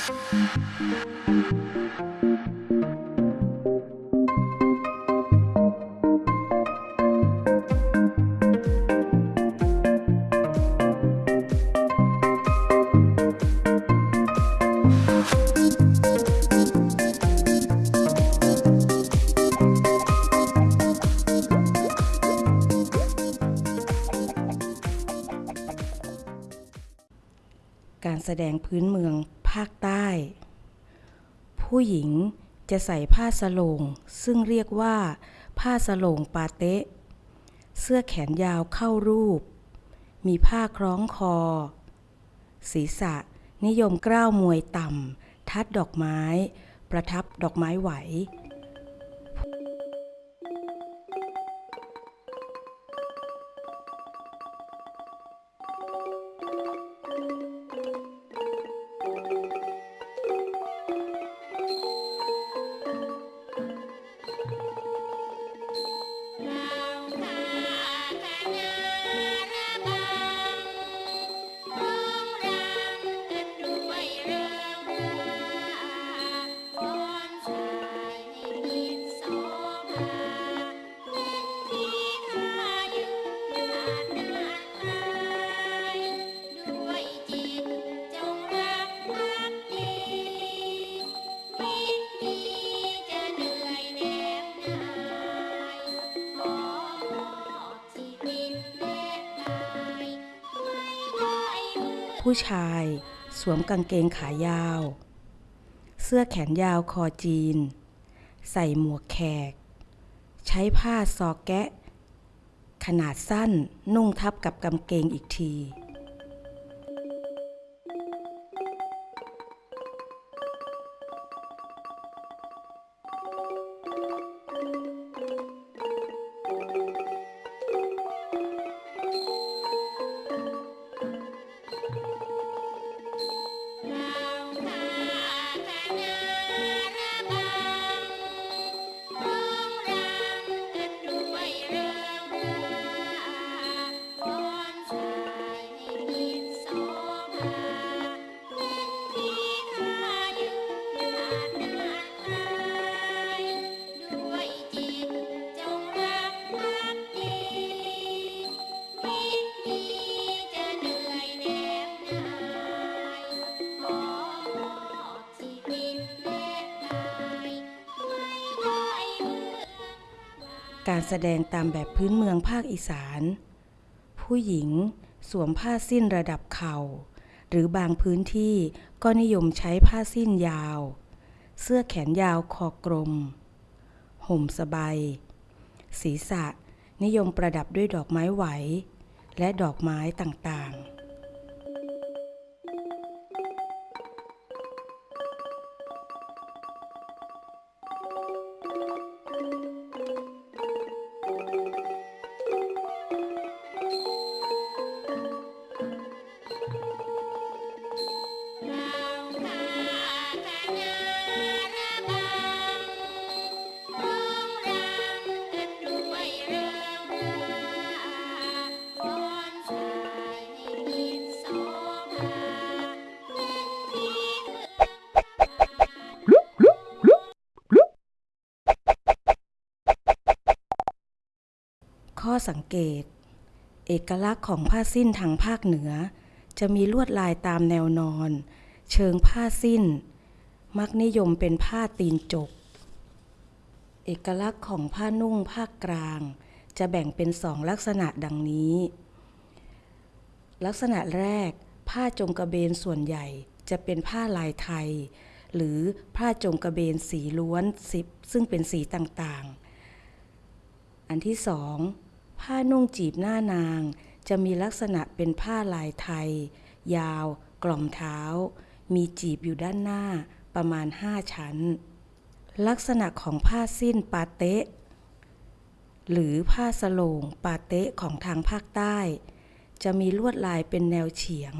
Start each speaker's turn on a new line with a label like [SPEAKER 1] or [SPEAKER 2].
[SPEAKER 1] การแสดงพื้นเมือง ภาคใต้ ผู้หญิงจะใส่ผ้าสโลง ซึ่งเรียกว่า ผ้าสโลงปาเตะ เสื้อแขนยาวเข้ารูป มีผ้าคล้องคอ ศีรษะนิยมกล้าวมวยต่ำ ทัดดอกไม้ ประทับดอกไม้ไหว ผู้ชาย สวมกางเกงขายาว เสื้อแขนยาวคอจีน ใส่หมวกแขก ใช้ผ้าซอกแกะ ขนาดสั้นนุ่งทับกับกางเกงอีกที
[SPEAKER 2] การแส
[SPEAKER 1] ดงตามแบบพื้นเมืองภาคอีสาน ผู้หญิงสวมผ้าสิ้นระดับเข่า หรือบางพื้นที่ก็นิยมใช้ผ้าสิ้นยาว เสื้อแขนยาวคอกลม ห่มสบายศีรษะนิยมประดับด้วยดอกไม้ไหว และดอกไม้ต่างๆ ข้อสังเกต เอกลักษณ์ของผ้าสิ้นทางภาคเหนือ จะมีลวดลายตามแนวนอน เชิงผ้าสิ้น มักนิยมเป็นผ้าตีนจก เอกลักษณ์ของผ้านุ่งภาคกลาง จะแบ่งเป็นสองลักษณะดังนี้ ลักษณะแรก ผ้าจงกระเบนส่วนใหญ่จะเป็นผ้าลายไทย หรือผ้าจงกระเบนสีล้วนสิบซึ่งเป็นสีต่างๆ อันที่สอง ผ้านุ่งจีบหน้านาง จะมีลักษณะเป็นผ้าลายไทย ยาว กล่อมเท้า มีจีบอยู่ด้านหน้าประมาณ5ชั้น ลักษณะของผ้าสิ้นปาเตะ หรือผ้าสโลงปาเตะของทางภาคใต้ จะมีลวดลายเป็นแนวเฉียง